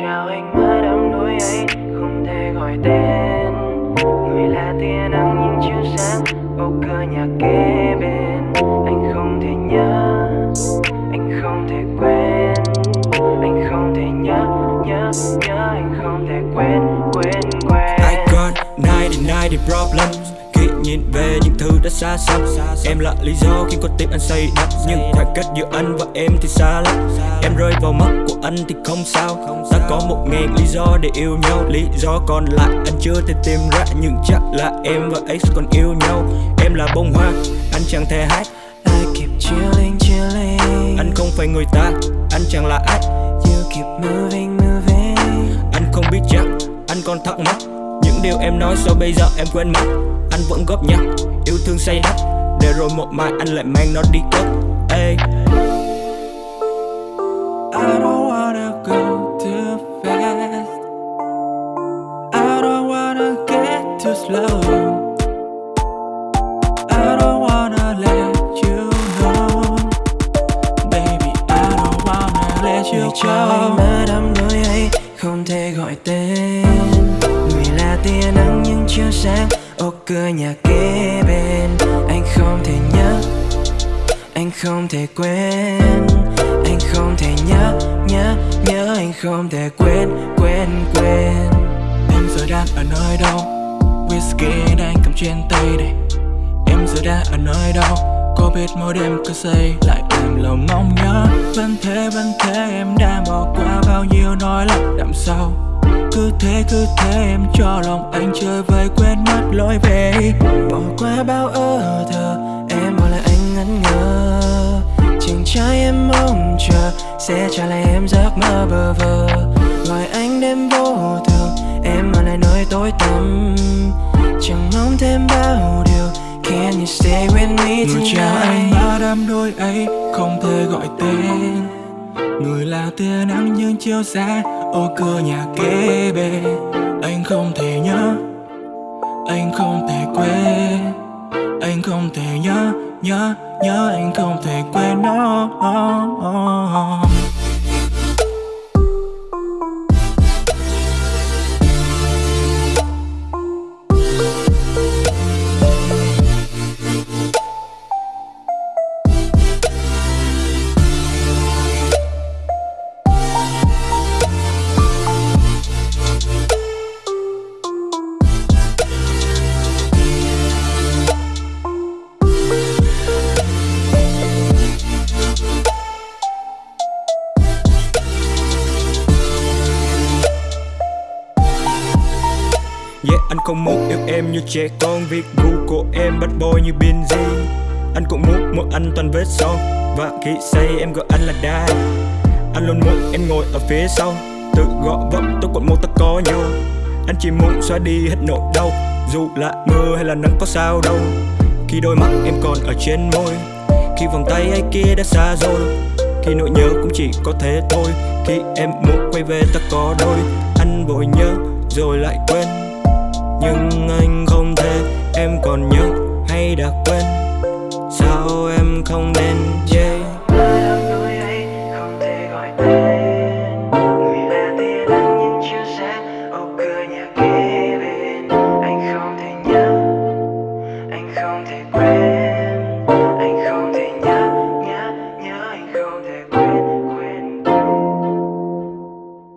Chào anh mắt đắm đuối ấy, không thể gọi tên. Người là tia nắng nhưng chưa sáng, bầu cửa nhà kế bên. Anh không thể nhớ, anh không thể quên. Anh không thể nhớ nhớ nhớ, anh không thể quên quên quên. I got 99 problems khi nhìn về thứ đã xa xăm. Em là lý do khiến con tim anh say đắm. Nhưng khoảng cách giữa anh và em thì xa lắm. Em rơi vào mắt của anh thì không sao. Ta có một ngàn lý do để yêu nhau. Lý do còn lại anh chưa thể tìm ra. Nhưng chắc là em và X còn yêu nhau. Em là bông hoa, anh chẳng thể hát. I keep chilling, chilling. Anh không phải người ta, anh chẳng là ai. You keep moving, moving. Anh không biết chắc, anh còn thắc mắc điều em nói sao bây giờ em quên mất. Anh vẫn góp nhặt, yêu thương say đắm. Để rồi một mai anh lại mang nó đi cất Ê, I don't wanna go too fast. I don't wanna get too slow. I don't wanna let you know. Baby, I don't wanna let you go chiếu sáng. Ô cửa nhà kế bên Anh không thể nhớ. Anh không thể quên. Anh không thể nhớ, nhớ, nhớ Anh không thể quên, quên, quên. Em giờ đang ở nơi đâu? Whisky đang cầm trên tay đây. Em giờ đang ở nơi đâu? Có biết mỗi đêm cứ say lại làm lòng mong nhớ. Vẫn thế, vẫn thế em đã bỏ qua bao nhiêu nỗi lòng đậm sâu cứ thế cứ thế em cho lòng anh chơi vơi quên mất lối về. Bỏ qua bao ơ thơ em bỏ lại anh ngẩn ngơ. Chàng trai em mong chờ sẽ trả lại em giấc mơ bơ vơ. Gọi anh đêm vô thường em ở lại nơi tối tăm. Chẳng mong thêm bao điều can you stay with me Người tonight? anh ba đám đôi ấy không thể gọi tên. Người là tia nắng nhưng chiếu xa ô cửa nhà kế bên. Anh không thể nhớ Anh không thể quên. Anh không thể nhớ Nhớ, nhớ anh không thể quên. Nó Yeah, không muốn yêu em như trẻ con. Việc gu của em bắt bôi như Benji Anh cũng muốn một anh toàn vết son. Và khi say em gọi anh là dad Anh luôn muốn em ngồi ở phía sau. Tự gọi vọng tôi còn một ta có nhau Anh chỉ muốn xóa đi hết nỗi đau. Dù là mưa hay là nắng có sao đâu. Khi đôi mắt em còn ở trên môi. Khi vòng tay ai kia đã xa rồi. Khi nỗi nhớ cũng chỉ có thế thôi. Khi em muốn quay về ta có đôi. Anh vội nhớ rồi lại quên nhưng anh không thể, em còn nhớ hay đã quên. Sao em không nên yeah